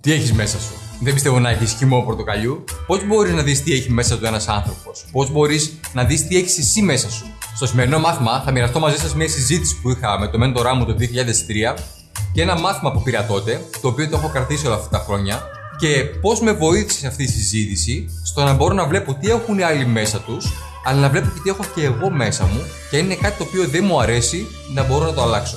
Τι έχεις μέσα σου; Δεν πιστεύω να έχεις χυμό πορτοκαλιού. Πώς μπορείς να δεις τι έχει μέσα του ένας άνθρωπος; Πώς μπορείς να δεις τι έχεις εσύ μέσα σου; Στο σημερινό μάθημα θα μοιραστώ μαζί σας μια συζήτηση που είχα με το μέντορά μου το 2003 και ένα μάθημα που πήρα τότε, το οποίο το έχω κρατήσει όλα αυτά τα χρόνια και πώς με βοήθησε αυτή η συζήτηση στο να μπορώ να βλέπω τι έχουν οι άλλοι μέσα τους, αλλά να βλέπω και τι έχω και εγώ μέσα μου και είναι κάτι το οποίο δεν μου αρέσει να μπορώ να το αλλάξω.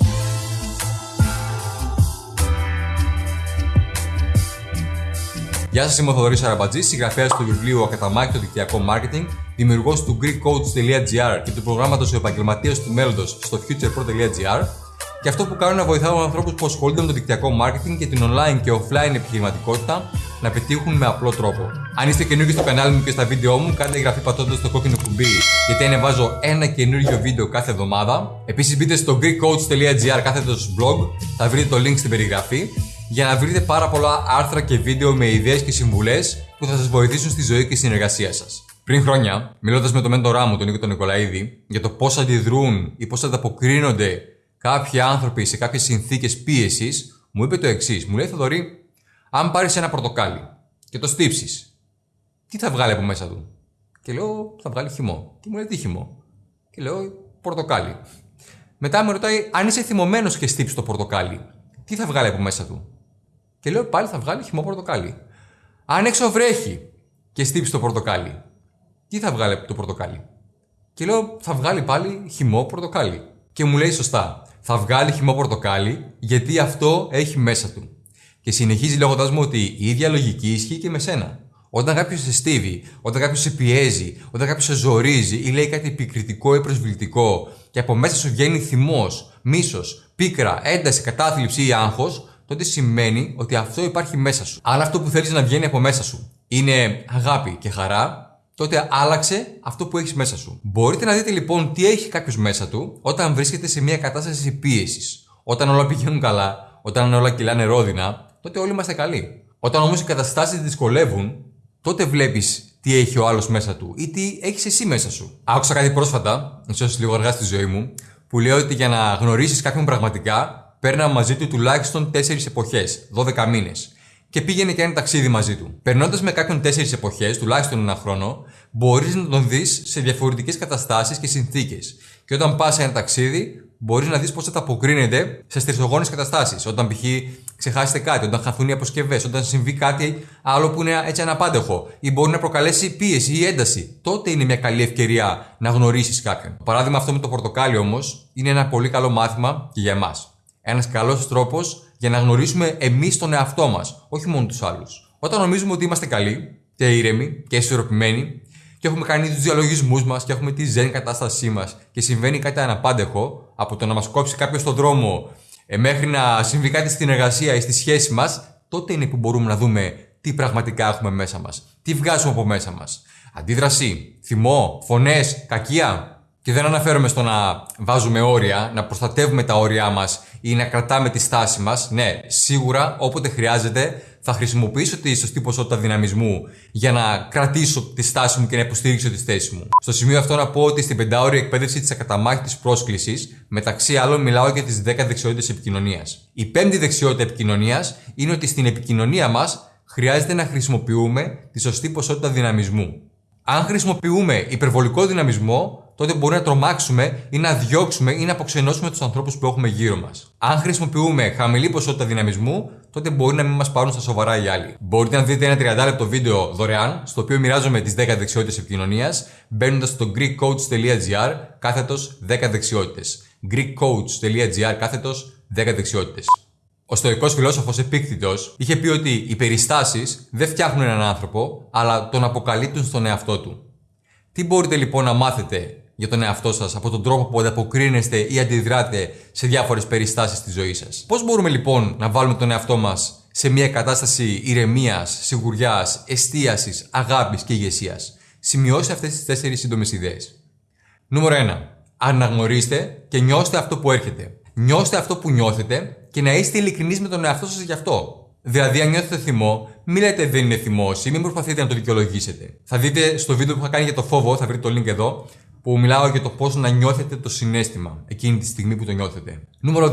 Γεια σας, είμαι ο Θοδωρής Αραμπατζής, συγγραφέας του βιβλίου Ακαταμάχητο Δικτυακό Marketing, δημιουργός του GreekCoach.gr και του προγράμματος Επαγγελματίας του Μέλλοντος στο futurepro.gr. Και αυτό που κάνω είναι να βοηθάω ανθρώπους που ασχολούνται με το δικτυακό marketing και την online και offline επιχειρηματικότητα να πετύχουν με απλό τρόπο. Αν είστε καινούργιοι στο κανάλι μου και στα βίντεο μου, κάντε εγγραφή πατώντας το κόκκινο κουμπί, γιατί ανεβάζω ένα καινούργιο βίντεο κάθε εβδομάδα. Επίσης, μπείτε στο GreekCoach.gr κάθετος blog, θα βρείτε το link στην περιγραφή για να βρείτε πάρα πολλά άρθρα και βίντεο με ιδέες και συμβουλές που θα σας βοηθήσουν στη ζωή και στην εργασία σας. Πριν χρόνια, μιλώντας με τον μέντορά μου, τον Νίκο τον Νικολαίδη, για το πώς αντιδρούν ή πώς ανταποκρίνονται κάποιοι άνθρωποι σε κάποιες συνθήκες πίεσης, μου είπε το εξής. Μου λέει Θοδωρή, αν πάρεις ένα πορτοκάλι και το στύψεις, τι θα βγάλει από μέσα του; Και λέω, θα βγάλει χυμό. Και μου λέει, τι χυμό; Και λέω, πορτοκάλι. Μετά με ρωτάει, αν είσαι θυμωμένος και στύψεις το πορτοκάλι, τι θα βγάλει από μέσα του; Και λέω πάλι θα βγάλει χυμό πορτοκάλι. Αν έξω βρέχει και στύψει το πορτοκάλι, τι θα βγάλει από το πορτοκάλι; Και λέω θα βγάλει πάλι χυμό πορτοκάλι. Και μου λέει σωστά, θα βγάλει χυμό πορτοκάλι γιατί αυτό έχει μέσα του. Και συνεχίζει λέγοντα μου ότι η ίδια λογική ισχύει και με σένα. Όταν κάποιος σε στίβει, όταν κάποιος σε πιέζει, όταν κάποιος σε ζορίζει ή λέει κάτι επικριτικό ή προσβλητικό και από μέσα σου βγαίνει θυμός, μίσος, πίκρα, ένταση, κατάθλιψη ή άγχος, τότε σημαίνει ότι αυτό υπάρχει μέσα σου. Αν αυτό που θέλεις να βγαίνει από μέσα σου είναι αγάπη και χαρά, τότε άλλαξε αυτό που έχεις μέσα σου. Μπορείτε να δείτε λοιπόν τι έχει κάποιος μέσα του όταν βρίσκεται σε μια κατάσταση πίεσης. Όταν όλα πηγαίνουν καλά, όταν όλα κυλάνε ρόδινα, τότε όλοι είμαστε καλοί. Όταν όμως οι καταστάσεις δυσκολεύουν, τότε βλέπεις τι έχει ο άλλος μέσα του ή τι έχεις εσύ μέσα σου. Άκουσα κάτι πρόσφατα, ίσως λίγο αργά στη ζωή μου, που λέει ότι για να γνωρίσεις κάποιον πραγματικά, παίρνα μαζί του τουλάχιστον 4 εποχές, 12 μήνες. Και πήγαινε και ένα ταξίδι μαζί του. Περνώντας με κάποιον 4 εποχές, τουλάχιστον ένα χρόνο, μπορείς να τον δεις σε διαφορετικές καταστάσεις και συνθήκες. Και όταν πας σε ένα ταξίδι, μπορείς να δεις πώς θα τα αποκρίνεται σε στριφτογόνε καταστάσεις. Όταν π.χ. ξεχάσετε κάτι, όταν χαθούν οι αποσκευές, όταν συμβεί κάτι άλλο που είναι έτσι αναπάντεχο ή μπορεί να προκαλέσει πίεση ή ένταση. Τότε είναι μια καλή ευκαιρία να γνωρίσεις κάποιον. Το παράδειγμα αυτό με το πορτοκάλι όμως είναι ένα πολύ καλό μάθημα και για εμάς. Ένας καλός τρόπος για να γνωρίσουμε εμείς τον εαυτό μας, όχι μόνο τους άλλους. Όταν νομίζουμε ότι είμαστε καλοί και ήρεμοι και ισορροπημένοι και έχουμε κάνει τους διαλογισμούς μας και έχουμε τη ζεν κατάστασή μας και συμβαίνει κάτι αναπάντεχο από το να μας κόψει κάποιος στον δρόμο ε, μέχρι να συμβεί κάτι στην εργασία ή στη σχέση μας, τότε είναι που μπορούμε να δούμε τι πραγματικά έχουμε μέσα μας. Τι βγάζουμε από μέσα μας. Αντίδραση, θυμό, φωνές, κακία. Και δεν αναφέρομαι στο να βάζουμε όρια, να προστατεύουμε τα όρια μας ή να κρατάμε τη στάση μας. Ναι, σίγουρα όποτε χρειάζεται θα χρησιμοποιήσω τη σωστή ποσότητα δυναμισμού για να κρατήσω τη στάση μου και να υποστηρίξω τη θέση μου. Στο σημείο αυτό να πω ότι στην πεντάωρη εκπαίδευση της ακαταμάχητη πρόσκλησης, μεταξύ άλλων μιλάω για τις 10 δεξιότητες επικοινωνίας. Η πέμπτη δεξιότητα επικοινωνίας είναι ότι στην επικοινωνία μας χρειάζεται να χρησιμοποιούμε τη σωστή ποσότητα δυναμισμού. Αν χρησιμοποιούμε υπερβολικό δυναμισμό, τότε μπορεί να τρομάξουμε ή να διώξουμε ή να αποξενώσουμε τους ανθρώπους που έχουμε γύρω μας. Αν χρησιμοποιούμε χαμηλή ποσότητα δυναμισμού, τότε μπορεί να μην μας πάρουν στα σοβαρά οι άλλοι. Μπορείτε να δείτε ένα 30 λεπτό βίντεο δωρεάν, στο οποίο μοιράζομαι τις 10 δεξιότητες επικοινωνίας, μπαίνοντας στο greekcoach.gr κάθετος 10 δεξιότητες. greekcoach.gr κάθετος 10 δεξιότητες. Ο στοικό φιλόσοφος Επίκτητος είχε πει ότι οι περιστάσεις δεν φτιάχνουν έναν άνθρωπο, αλλά τον αποκαλύπτουν στον εαυτό του. Τι μπορείτε λοιπόν να μάθετε για τον εαυτό σας από τον τρόπο που ανταποκρίνεστε ή αντιδράτε σε διάφορες περιστάσεις τη ζωή σας. Πώς μπορούμε λοιπόν να βάλουμε τον εαυτό μας σε μια κατάσταση ηρεμίας, σιγουριάς, εστίασης, αγάπης και ηγεσίας; Σημειώστε αυτές τις τέσσερις σύντομες ιδέες. Νούμερο 1. Αναγνωρίστε και νιώστε αυτό που έρχεται. Νιώστε αυτό που νιώθετε και να είστε ειλικρινείς με τον εαυτό σας γι' αυτό. Δηλαδή, αν νιώθετε θυμό, μην λέτε δεν είναι θυμός ή μην προσπαθείτε να το δικαιολογήσετε. Θα δείτε στο βίντεο που είχα κάνει για το φόβο, θα βρείτε το link εδώ, που μιλάω για το πώς να νιώθετε το συνέστημα εκείνη τη στιγμή που το νιώθετε. Νούμερο 2.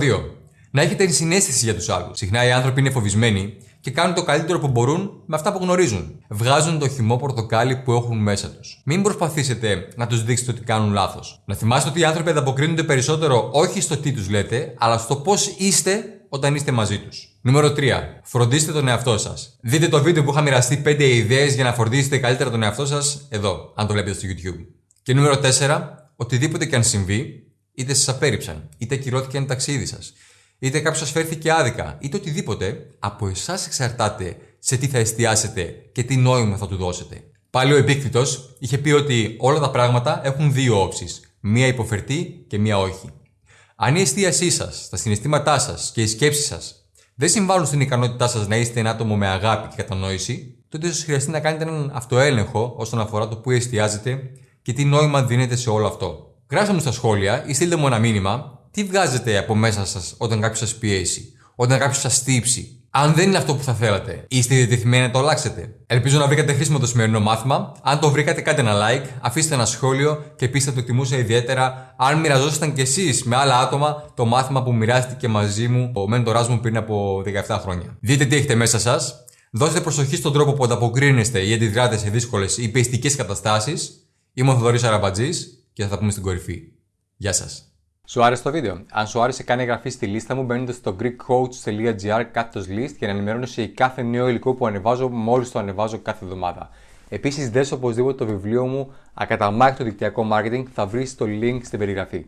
Να έχετε συνέστηση για τους άλλους. Συχνά οι άνθρωποι είναι φοβισμένοι και κάνουν το καλύτερο που μπορούν με αυτά που γνωρίζουν. Βγάζουν το χυμό πορτοκάλι που έχουν μέσα τους. Μην προσπαθήσετε να τους δείξετε ότι κάνουν λάθος. Να θυμάστε ότι οι άνθρωποι ανταποκρίνονται περισσότερο όχι στο τι τους λέτε, αλλά στο πώς είστε όταν είστε μαζί τους. Νούμερο 3. Φροντίστε τον εαυτό σας. Δείτε το βίντεο που είχα μοιραστεί 5 ιδέες για να φροντίσετε καλύτερα τον εαυτό σας εδώ, αν το βλέπετε στο YouTube. Και νούμερο 4. Οτιδήποτε και αν συμβεί, είτε σας απέρριψαν, είτε ακυρώθηκε ένα ταξίδι σας, είτε κάποιος σας φέρθηκε άδικα, είτε οτιδήποτε, από εσάς εξαρτάται σε τι θα εστιάσετε και τι νόημα θα του δώσετε. Πάλι ο επίκτητος είχε πει ότι όλα τα πράγματα έχουν δύο όψεις. Μία υποφερτή και μία όχι. Αν η εστίασή σας, τα συναισθήματά σας και οι σκέψεις σας δεν συμβάλλουν στην ικανότητά σας να είστε ένα άτομο με αγάπη και κατανόηση, τότε ίσως χρειαστεί να κάνετε έναν αυτοέλεγχο όσον αφορά το που εστιάζετε και τι νόημα δίνετε σε όλο αυτό. Γράψτε μου στα σχόλια ή στείλτε μου ένα μήνυμα τι βγάζετε από μέσα σας όταν κάποιος σας πιέσει, όταν κάποιος σας στύψει, αν δεν είναι αυτό που θα θέλατε, είστε διατεθειμένοι να το αλλάξετε. Ελπίζω να βρήκατε χρήσιμο το σημερινό μάθημα. Αν το βρήκατε, κάντε ένα like, αφήστε ένα σχόλιο και επίση το εκτιμούσα ιδιαίτερα αν μοιραζόσασταν κι εσείς με άλλα άτομα το μάθημα που μοιράστηκε μαζί μου ο μέντορά μου πριν από 17 χρόνια. Δείτε τι έχετε μέσα σας. Δώστε προσοχή στον τρόπο που ανταποκρίνεστε ή αντιδράτε σε δύσκολες ή πιεστικέ καταστάσεις. Είμαι ο Θοδωρής Αραμπατζής και θα τα πούμε στην κορυφή. Γεια σας. Σου άρεσε το βίντεο; Αν σου άρεσε, κάνε εγγραφή στη λίστα μου μπαίνοντας στο greekcoach.gr κάθετος list για να ενημερώνεσαι για κάθε νέο υλικό που ανεβάζω μόλις το ανεβάζω κάθε εβδομάδα. Επίσης, δες οπωσδήποτε το βιβλίο μου Ακαταμάχητο δικτυακό marketing θα βρεις το link στην περιγραφή.